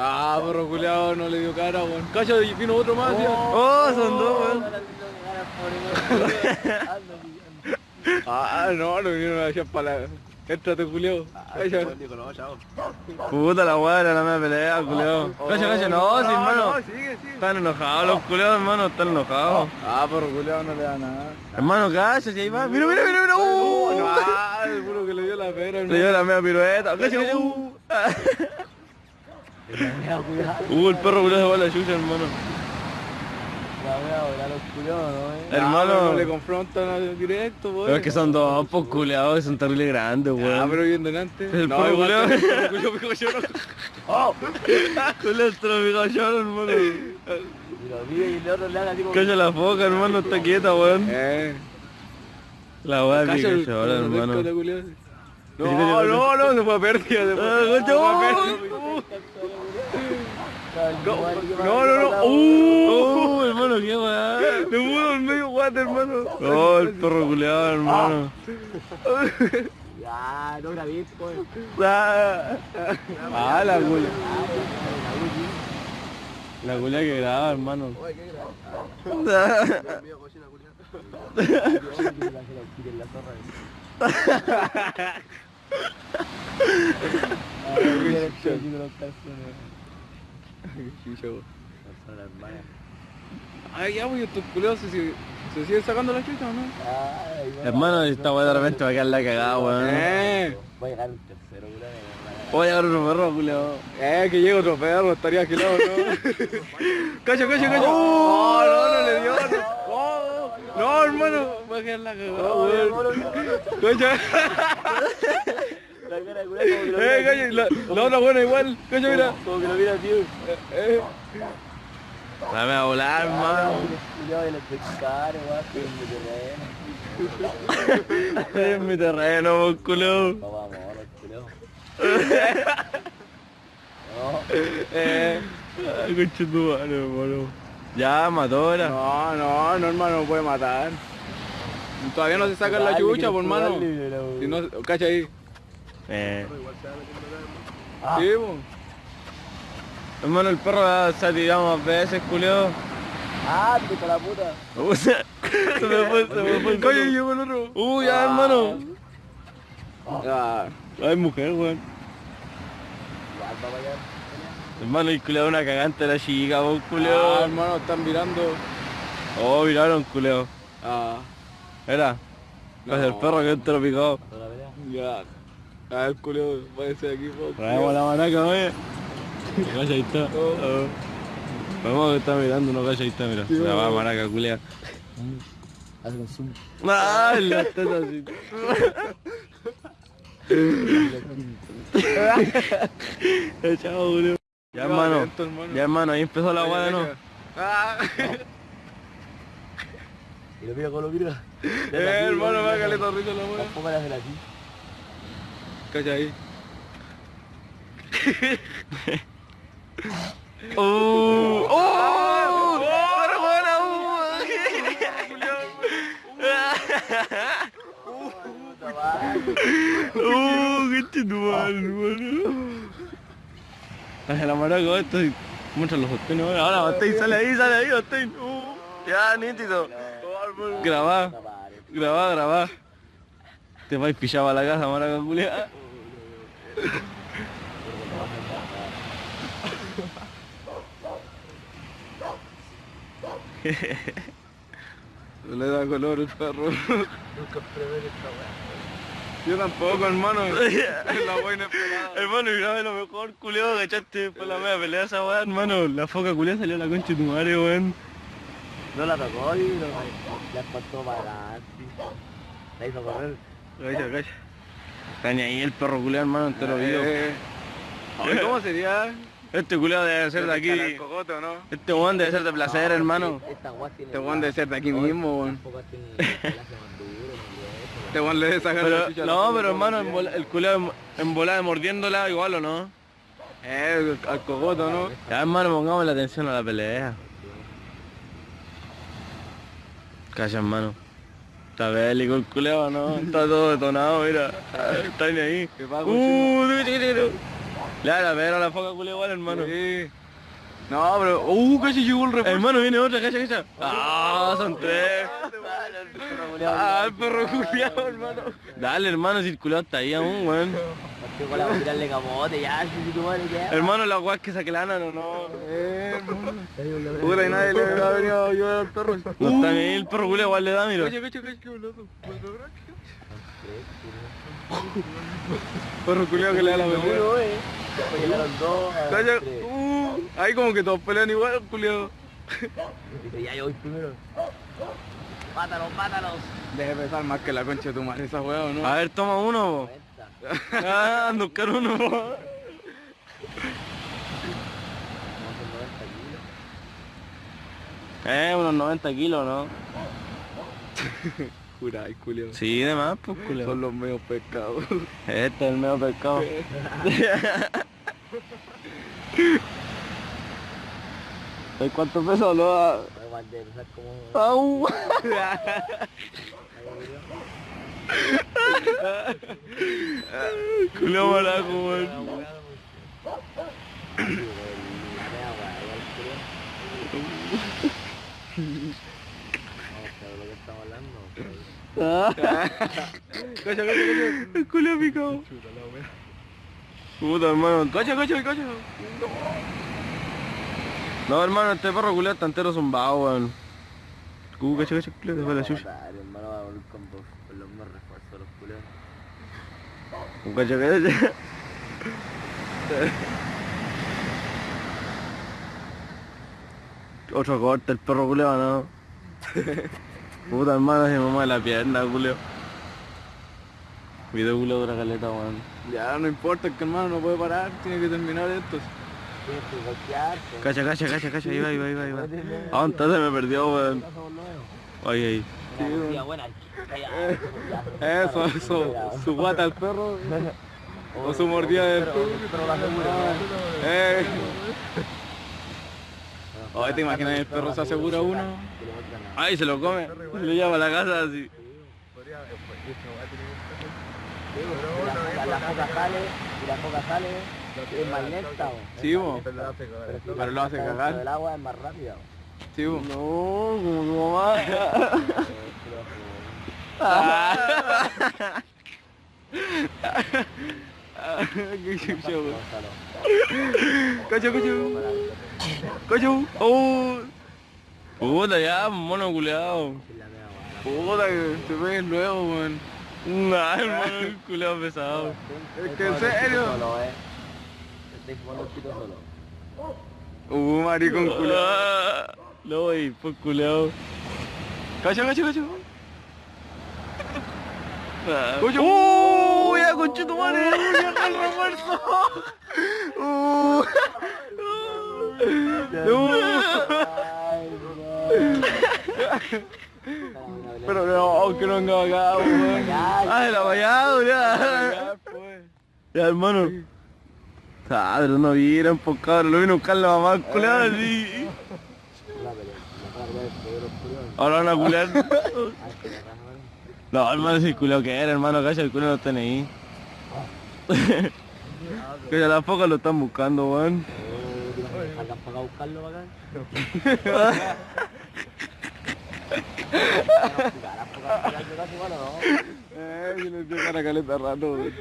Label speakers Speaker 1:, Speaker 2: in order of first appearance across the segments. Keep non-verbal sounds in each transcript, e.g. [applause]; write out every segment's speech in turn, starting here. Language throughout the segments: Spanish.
Speaker 1: Ah, perro culiao, no le dio cara, weón. Cacha, y vino otro más, tío.
Speaker 2: Oh, son dos, weón.
Speaker 1: Ah, no, no vinieron a echar para la... Éntrate, culiao.
Speaker 2: Puta la weá, era la media pelea, culiao. Cacha, cacha, no, sí, hermano.
Speaker 1: sigue, sigue.
Speaker 2: Están enojados los culiados, hermano, están enojados.
Speaker 1: Ah, perro culiao no le da nada.
Speaker 2: Hermano, cacha, si ahí va. Mira, mira, mira, mira.
Speaker 1: No,
Speaker 2: Uh,
Speaker 1: ah, seguro que le dio la pera,
Speaker 2: Le dio la media pirueta. Uh, [laughs] Uh, el perro culiao se va a la chucha, hermano. Hermano.
Speaker 1: No le confrontan a- directo, weón.
Speaker 2: Pero es que son dos, pues culiados, son terribles grandes,
Speaker 1: Ah,
Speaker 2: weón.
Speaker 1: pero bien delante.
Speaker 2: El
Speaker 1: no,
Speaker 2: perro
Speaker 1: igual
Speaker 2: culiao.
Speaker 1: que el perro culiao pico lloro. [laughs]
Speaker 2: Culiao, te lo digo yo, hermano. Cacha la foca, hermano, está quieta, weón.
Speaker 1: Eh.
Speaker 2: La weá de
Speaker 1: el perro
Speaker 2: hermano.
Speaker 1: No, no, no, se fue a pérdida. se fue-
Speaker 2: Ah,
Speaker 1: a pérdida. No, no, no. Uh,
Speaker 2: Uh, hermano, qué weá.
Speaker 1: le pudo el medio guate, hermano.
Speaker 2: Oh, el perro culiado, hermano.
Speaker 3: Ya, no grabé, pues.
Speaker 2: Ah, Ah, la culia. La culia que graba, hermano. [laughs]
Speaker 1: Ay, ya, pues, estos se, sig- se siguen sacando la chucha, ¿o no?
Speaker 2: Hermano, esta weá de repente va a quedar la cagada, weón.
Speaker 1: Eh,
Speaker 3: Va a llegar un tercero, weón.
Speaker 2: Voy a llegar otro perro, culiado.
Speaker 1: eh, que llega otro perro, estaría agilado, ¿no? [laughs] cacha, cacha, cacha. Oh, no, no le dio, no. Oh, no, hermano, va a quedar la cagada, weón. Cacha. [laughs]
Speaker 3: La cara de culo como que lo
Speaker 1: Eh, la, la otra buena igual, cacha, mira.
Speaker 3: como que lo mira, tío.
Speaker 1: Eh,
Speaker 2: Dame a volar,
Speaker 3: de los weón, que en mi terreno.
Speaker 2: Estoy [laughs] en mi terreno, vos, culo.
Speaker 3: Papá, amor, culo. [laughs]
Speaker 1: eh.
Speaker 2: Ay, concha tu madre, hermano. Ya, mató ahora.
Speaker 1: No, no, no, hermano, no puede matar. Todavía no se saca la chucha, por hermano. Si no, cacha ahí.
Speaker 2: Eh.
Speaker 1: Sí, po.
Speaker 2: Hermano, el perro se ha tirado más veces, culiao.
Speaker 3: Ah, puta la puta.
Speaker 2: Se [laughs] se me fue, se me fue el
Speaker 1: Cacha,
Speaker 2: perro.
Speaker 1: llegó el otro.
Speaker 2: Uh, ya, hermano.
Speaker 1: Ah,
Speaker 2: Ay, mujer, weón. Hermano, el culiao una cagante la chica, vos,
Speaker 1: ah,
Speaker 2: culiao.
Speaker 1: hermano, están mirando.
Speaker 2: Oh, miraron, culiao.
Speaker 1: Ah,
Speaker 2: Era.
Speaker 1: No.
Speaker 2: Es el perro que te lo picó.
Speaker 1: Ya. Ah, el culeo, váyase de aquí, po.
Speaker 2: Traemos la manaca, oye. [laughs] Calla, ahí está. Vamos que está mirando, no calla, ahí está, mira. La va manaca, culea.
Speaker 3: Haz un zoom.
Speaker 2: Ah, la teta así. [laughs] [laughs] Ya, Chao. Ya, hermano. Ya, hermano, ahí empezó la guada, ¿no?
Speaker 1: Ah,
Speaker 3: Y lo mira como lo mira.
Speaker 1: eh, hermano, va a caleta risa la wea.
Speaker 3: Tampoco le hacen
Speaker 1: Cacha ahí.
Speaker 2: ¡Oh! ¡Oh! ¡Pero buena! ¡Oh! ¡Qué chitumar, hermano! Traje la maraca esto y muestra los hostenes ahora. Ahora, sale ahí, sale ahí, Bastén. ¡Uh! Ya, nítido. Grabá, grabá, grabá. Te vais pillado a la casa, maraca culiada.
Speaker 1: Le da color el perro.
Speaker 3: Nunca prevé esta weá.
Speaker 1: Yo tampoco, hermano. [laughs] Es la buena esperada.
Speaker 2: Hermano, y grabé lo mejor, culeo, ¿cachaste? Fue la media pelea esa weá, hermano. La foca culea salió a la concha de tu madre, weón.
Speaker 3: No la tocó y no, la espantó para adelante. La hizo correr.
Speaker 2: Calla, calla. Está ni ahí el perro culeo, hermano, entero vivo.
Speaker 1: Eh, ay, ¿Cómo sería?
Speaker 2: Este culeo debe ser de aquí.
Speaker 1: cogote, ¿o no?
Speaker 2: Este weón debe ser de placer, hermano.
Speaker 1: Este weón debe ser de aquí mismo, weón. Este weón le debe sacar
Speaker 2: Pero,
Speaker 1: la
Speaker 2: no, pero hermano, en bola- el culeo en volada mordiéndola igual, ¿o no?
Speaker 1: Eh, al cogoto, ¿no?
Speaker 2: Ya, hermano, pongamos la atención a la pelea. Calla, hermano. Está bélico el culeo, ¿no? Está todo detonado, mira. Está ahí.
Speaker 1: ¿Qué pasa,
Speaker 2: Uh. Le da la pera a la foca culia igual, hermano.
Speaker 1: Sí. No, pero... Uh, casi llegó el refuerzo.
Speaker 2: Hermano, viene otra, cacha, cacha. Ah, son tres. Ah, el perro culiao, hermano. Dale, hermano, si el culiao está ahí aún, weón.
Speaker 3: Porque con la voy a tirarle camote, ya, si tu madre, ya.
Speaker 2: Hermano, la weá que saque lana, no, no.
Speaker 1: Eh, hermano. Puta, y nadie le ha venido a ayudar al perro.
Speaker 2: No está bien, el perro culiao igual le da, mira.
Speaker 1: Cacha, cacha, qué boludo. Perro culiao que le da la.
Speaker 3: Uno, eh. Tres.
Speaker 1: uh, ahí como que todos pelean igual, culiao.
Speaker 3: Ya yo voy primero. Mátalos, mátalos.
Speaker 1: Debe pesar más que la concha de tu madre esa weá, ¿o no?
Speaker 2: A ver, toma uno,
Speaker 3: Cuenta.
Speaker 2: po. Ah, ando a buscar uno, po.
Speaker 3: Vamos a hacer 90 kilos.
Speaker 2: Eh, unos 90 kilos, ¿no? [laughs]
Speaker 1: Jura, ay, culiao.
Speaker 2: Sí, de más, pues, culiao.
Speaker 1: Son los medios pescados.
Speaker 2: Este es el medio pescado. [laughs] ¿Sabes cuánto peso lo da?
Speaker 3: Voy a mandar, o sea, como...
Speaker 2: ¡Au! [laughs] Culo maraco, weón.
Speaker 1: Cacha.
Speaker 2: El culo picado. Puta, hermano. Cacha, cacha, cacha. No, hermano, este perro culiao está entero zumbado, weón. Uh, cacha, cacha, culiao, después la chucha.
Speaker 3: Hermano, va a volver con, dos- con los más refuerzos los culeros.
Speaker 2: Cacha, cacha. Otro corte, el perro culiao, ¿no? [laughs] Puta, hermano, se mamá de la pierna, culiao. Video culiao dura caleta, weón.
Speaker 1: Ya, no importa, que hermano no puede parar, tiene que terminar esto.
Speaker 2: Cacha, cacha, cacha, cacha, ahí va, ahí va, ahí va, ahí va. ¿A dónde está? Se me perdió, weón.
Speaker 3: Nuevos.
Speaker 2: Ahí.
Speaker 1: Eso, eso, su guata al perro. O su mordida del
Speaker 3: Pero- pero la asegura,
Speaker 1: Eh. Oye, ¿te imaginas el perro se asegura uno?
Speaker 2: Ay, se lo come. Se lo lleva a la casa así.
Speaker 3: La, es más lenta.
Speaker 1: Sí, bo.
Speaker 3: Pero,
Speaker 1: lo hace cagar.
Speaker 3: del agua es más rápida.
Speaker 1: Sí, bo.
Speaker 2: No, como. [laughs]
Speaker 1: Qué weón.
Speaker 3: Gonzalo.
Speaker 1: Cacho, cacho. Cacho. Oh.
Speaker 2: Puta, ya, mono culeado.
Speaker 1: Puta, que te ves luego, weón.
Speaker 2: Nah, hermano, el culeado pesado.
Speaker 1: Es que en serio.
Speaker 3: Pito solo.
Speaker 1: Uh, maricón culo.
Speaker 2: Ah, No, voy, pues culeado.
Speaker 1: Cacho, cacho, cacho. Cacho.
Speaker 2: ¡Uh! ¡Ya, conchito madre! ¡Ya el refuerzo! [laughs]
Speaker 1: Uh.
Speaker 3: Ay,
Speaker 1: Pero no, que no venga acá, weón.
Speaker 2: ¡Ah, la vallada, ya!
Speaker 1: Ya, pues.
Speaker 2: Ya, hermano. Ah, pero no vieron, pues cabrón, lo vino a buscar la mamá al culeado así. [laughs] Ahora van a
Speaker 3: bueno. [laughs]
Speaker 2: No, hermano, si el culeado que era, hermano, cacha, el culeado no está ahí. [laughs] que ya focas lo están buscando, weón.
Speaker 3: Oh, ¿te imaginas que salgan para buscarlo acá? Jugar a jugar para acá, casi igual, ¿o no?
Speaker 1: Eh, si cara caleta rato, weón.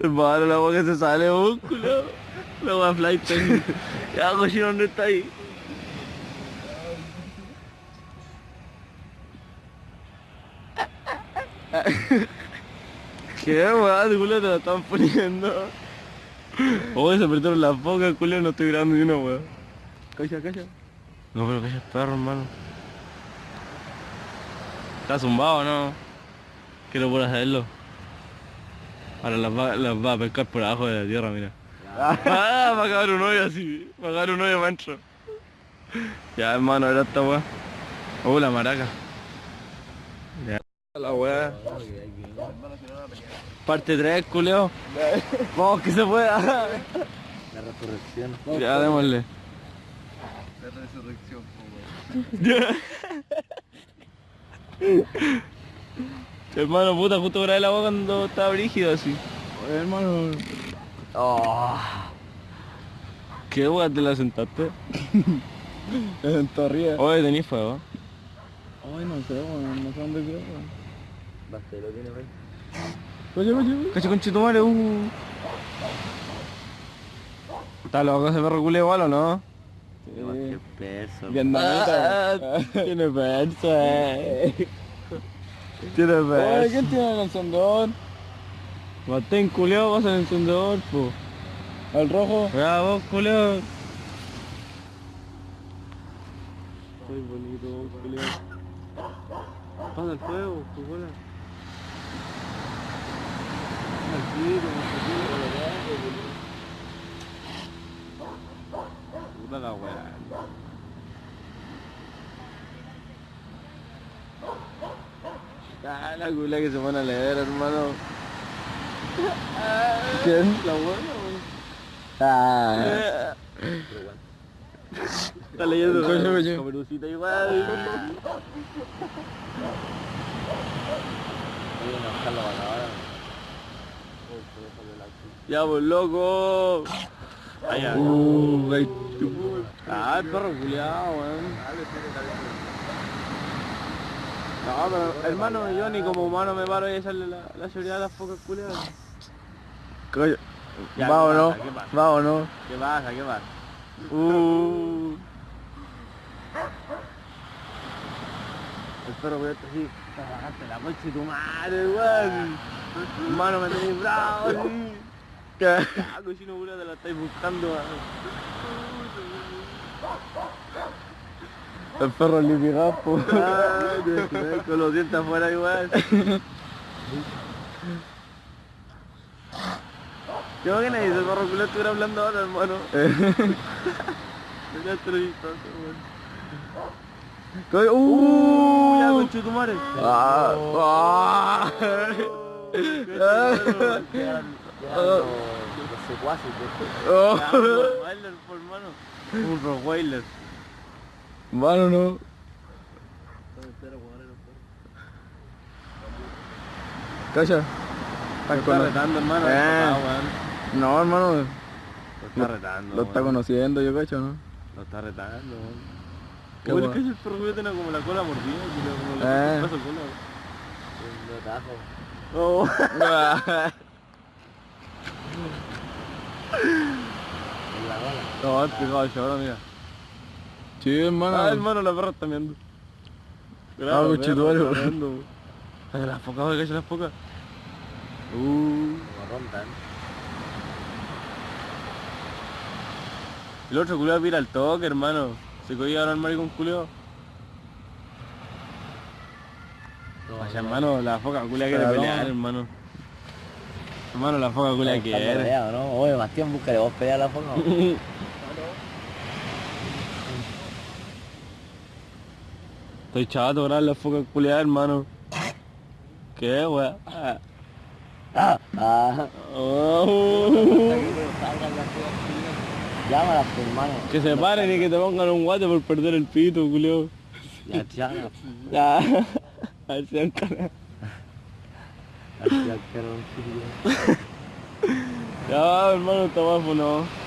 Speaker 2: Hermano, la agua que se sale, culeado. La agua flight. ya, cochino, ¿dónde está ahí? ¿Qué, weón? culo te la están poniendo. Oh, se perdieron las bocas, culo, no estoy grabando ni una, weón.
Speaker 1: Cacha, cacha.
Speaker 2: No, pero que es perro, hermano. Está zumbado, ¿no? Quiero por hacerlo. Ahora las va, las va a pescar por abajo de la tierra, mira. Ah, va a cagar un hoyo así. Va a cagar un hoyo mancho. Ya, hermano, era esta weá. Oh, la maraca. Ya. La weá. Parte 3, culeo. Vamos, que se pueda.
Speaker 3: La resurrección.
Speaker 2: ya, démosle.
Speaker 1: La resurrección, weón. [laughs]
Speaker 2: Hermano, puta, justo grabé la agua cuando estaba brígido así.
Speaker 1: hermano.
Speaker 3: Oh.
Speaker 2: ¿Qué weá te la sentaste? [laughs]
Speaker 1: En Torría.
Speaker 2: Oye, tenés fuego.
Speaker 1: Ay, no sé, weón. No sé dónde quedó, weón.
Speaker 3: Bastelo tiene, wey.
Speaker 1: Coche, coche,
Speaker 2: Cacho con chitumare, uh. ¿Está loco ese perro culé igual o no?
Speaker 3: Qué peso.
Speaker 1: Vietnamita.
Speaker 2: Tiene perso, eh. Tiene
Speaker 1: Oye. ¿quién tiene el encendedor?
Speaker 2: Matén culeado, vas al encendedor, po.
Speaker 1: ¿El rojo?
Speaker 2: Ya vos, culeado. Soy bonito, vos, culeado. Pasa el fuego, pues bola. Puta la weá. Ah, la cula que se van a leer, hermano. [laughs]
Speaker 1: ¿Quién?
Speaker 2: La buena, weón.
Speaker 1: Ah.
Speaker 2: Está leyendo
Speaker 1: Coño, coño.
Speaker 2: Caperucita igual. Ya, pues loco. Allá.
Speaker 1: Uh.
Speaker 2: Ah, el perro culiao, weón. No, pero hermano, yo ni como humano me paro y echarle la, la seguridad a las focas culiadas.
Speaker 1: Coño.
Speaker 2: Ya,
Speaker 1: ¿Va o
Speaker 2: ¿qué
Speaker 1: no?
Speaker 2: pasa? ¿Qué pasa?
Speaker 1: ¿Va o no?
Speaker 2: ¿Qué pasa? ¿Qué pasa? Uh. El perro culiao está así. Cagaste la coche tu madre, weón. Hermano, me tenéis bravo, así.
Speaker 1: ¿Qué?
Speaker 2: Cochino te la estáis buscando.
Speaker 1: El perro lipigapo.
Speaker 2: Ah, te- te- con los dientes afuera igual. [laughs] Yo que nadie el perro culo estuviera hablando ahora, hermano. Ya te lo he visto, weón.
Speaker 1: Coño,
Speaker 2: Uh, ya
Speaker 1: Uh.
Speaker 2: con chutumare.
Speaker 1: Ah. Ah.
Speaker 3: Los secuaces
Speaker 2: hermano. Un Rottweiler.
Speaker 1: Mano, no. Cacha.
Speaker 2: Lo
Speaker 1: Está
Speaker 2: está retando, hermano.
Speaker 1: Eh. No, hermano.
Speaker 2: Lo está retando.
Speaker 1: Lo está
Speaker 2: weón.
Speaker 1: conociendo, yo cacho, ¿no?
Speaker 2: Lo está retando.
Speaker 1: Qué
Speaker 2: Uy, el
Speaker 1: guay.
Speaker 2: cacho el perro tiene como la cola mordida, como
Speaker 1: Eh.
Speaker 2: la brazo cola.
Speaker 3: Un tajo.
Speaker 2: Oh.
Speaker 3: La.
Speaker 2: No, el pegado de ahora, mira.
Speaker 1: Sí, hermano.
Speaker 2: Ah, hermano, la perra está meando.
Speaker 1: Ah.
Speaker 2: Ay, las focas, oye, cacha las focas. Uh.
Speaker 3: Rondan.
Speaker 2: El otro culiao pira al toque, hermano. Se cogía ahora el maricón culiao. Vaya, hermano, la foca culia quiere pelear, hermano. Hermano, la foca culia quiere.
Speaker 3: ¿no? Oye, Bastián, búscale vos pelea a la foca. [laughs]
Speaker 2: Estoy chato, grabar la foca culia, hermano. ¿Qué, wea? Ah.
Speaker 3: Ah, ah.
Speaker 2: Oh.
Speaker 3: Pues, hermano.
Speaker 2: Que se paren y que te pongan un guate por perder el pito, culiao.
Speaker 3: Ya, ya,
Speaker 2: Ya. [laughs] Es, cara.
Speaker 3: ya, ya,
Speaker 2: Ya, hermano, está bajo, no.